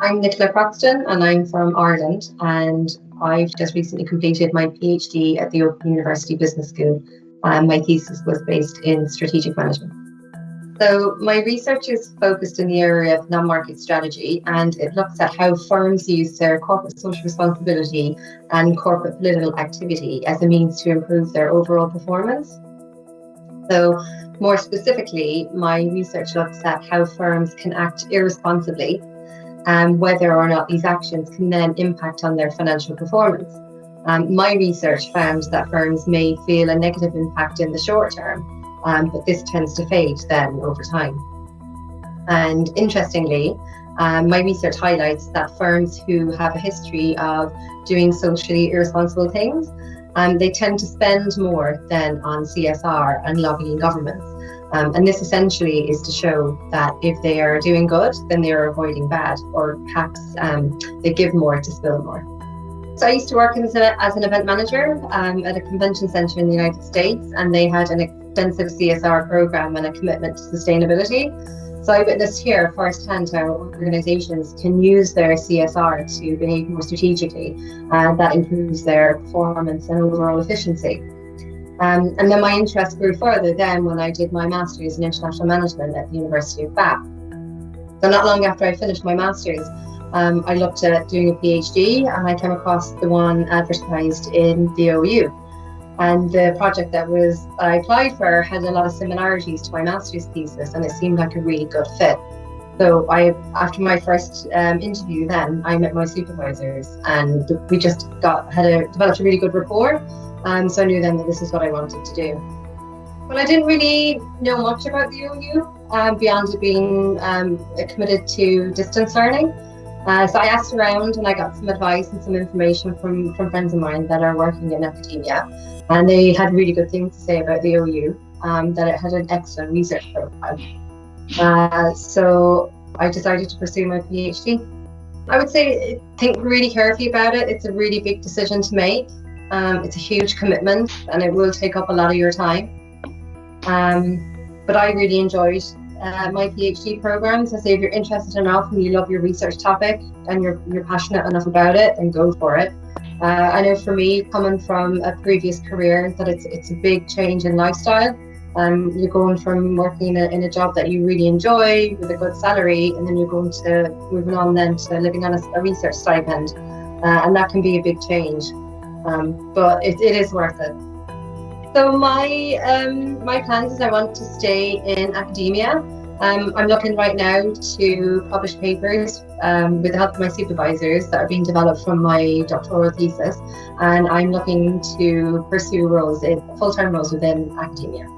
I'm Nicola Croxton and I'm from Ireland and I've just recently completed my PhD at the Open University Business School. and my thesis was based in strategic management. So my research is focused in the area of non-market strategy and it looks at how firms use their corporate social responsibility and corporate political activity as a means to improve their overall performance. So more specifically, my research looks at how firms can act irresponsibly and whether or not these actions can then impact on their financial performance. Um, my research found that firms may feel a negative impact in the short term, um, but this tends to fade then over time. And interestingly, um, my research highlights that firms who have a history of doing socially irresponsible things, um, they tend to spend more than on CSR and lobbying governments. Um, and this essentially is to show that if they are doing good, then they are avoiding bad, or perhaps um, they give more to spill more. So I used to work as, a, as an event manager um, at a convention centre in the United States, and they had an extensive CSR program and a commitment to sustainability. So I witnessed here firsthand how organisations can use their CSR to behave more strategically, and that improves their performance and overall efficiency. Um, and then my interest grew further then when I did my master's in international management at the University of Bath. So not long after I finished my master's, um, I looked at doing a PhD and I came across the one advertised in the OU. And the project that was I applied for had a lot of similarities to my master's thesis and it seemed like a really good fit. So I, after my first um, interview, then I met my supervisors, and we just got had a developed a really good rapport. Um, so I knew then that this is what I wanted to do. Well, I didn't really know much about the OU um, beyond being um, committed to distance learning. Uh, so I asked around and I got some advice and some information from, from friends of mine that are working in academia. And they had really good things to say about the OU, um, that it had an excellent research program. Uh, so I decided to pursue my PhD. I would say think really carefully about it. It's a really big decision to make. Um, it's a huge commitment and it will take up a lot of your time. Um, but I really enjoyed uh, my PhD program. So say if you're interested enough and you love your research topic and you're, you're passionate enough about it, then go for it. Uh, I know for me, coming from a previous career, that it's, it's a big change in lifestyle. Um, you're going from working in a, in a job that you really enjoy with a good salary, and then you're going to moving on then to living on a, a research stipend, uh, and that can be a big change um, but it, it is worth it. So my um, my plans is I want to stay in academia. Um, I'm looking right now to publish papers um, with the help of my supervisors that are being developed from my doctoral thesis, and I'm looking to pursue roles in full-time roles within academia.